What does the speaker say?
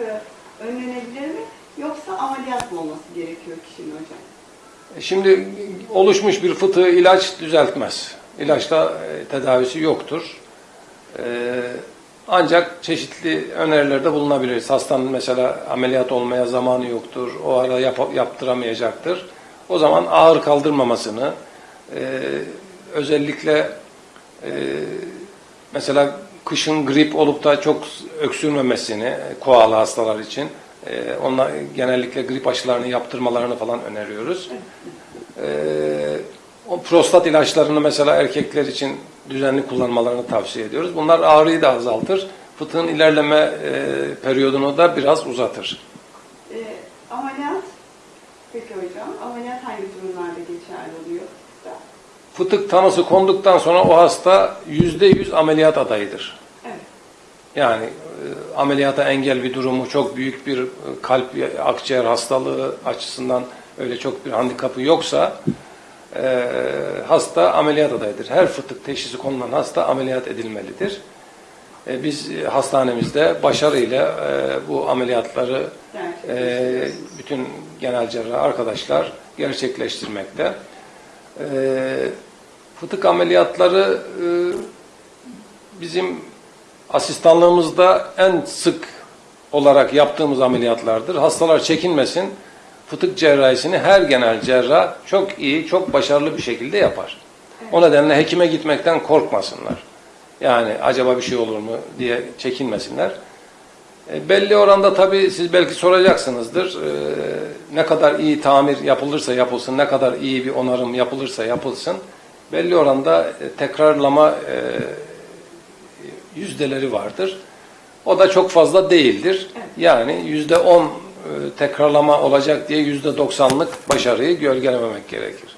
fıtığı önlenebilir mi? Yoksa ameliyat mı olması gerekiyor kişinin hocam? Şimdi oluşmuş bir fıtığı ilaç düzeltmez. İlaçla e, tedavisi yoktur. E, ancak çeşitli önerilerde bulunabiliriz. Hastanın mesela ameliyat olmaya zamanı yoktur, o ara yap- yaptıramayacaktır. O zaman ağır kaldırmamasını, e, özellikle e, mesela kışın grip olup da çok öksürmemesini, e, koala hastalar için, e, onlar genellikle grip aşılarını yaptırmalarını falan öneriyoruz. Ee, o prostat ilaçlarını mesela erkekler için düzenli kullanmalarını tavsiye ediyoruz. Bunlar ağrıyı da azaltır. Fıtığın ilerleme e, periyodunu da biraz uzatır. Ee, ameliyat, peki hocam, ameliyat hangi durumlarda geçerli oluyor? Fıtık tanısı konduktan sonra o hasta yüzde yüz ameliyat adayıdır. Evet. Yani e, ameliyata engel bir durumu, çok büyük bir e, kalp, akciğer hastalığı açısından öyle çok bir handikapı yoksa e, hasta ameliyat adayıdır. Her fıtık teşhisi konulan hasta ameliyat edilmelidir. E, biz hastanemizde başarıyla e, bu ameliyatları e, bütün genel cerrah arkadaşlar gerçekleştirmekte. E, fıtık ameliyatları e, bizim asistanlığımızda en sık olarak yaptığımız ameliyatlardır. Hastalar çekinmesin. Fıtık cerrahisini her genel cerrah çok iyi, çok başarılı bir şekilde yapar. O nedenle hekime gitmekten korkmasınlar. Yani acaba bir şey olur mu diye çekinmesinler. E, belli oranda tabii siz belki soracaksınızdır. E, ne kadar iyi tamir yapılırsa yapılsın, ne kadar iyi bir onarım yapılırsa yapılsın. Belli oranda e, tekrarlama yüzdeleri vardır. O da çok fazla değildir. Yani yüzde on tekrarlama olacak diye yüzde doksanlık başarıyı gölgelememek gerekir.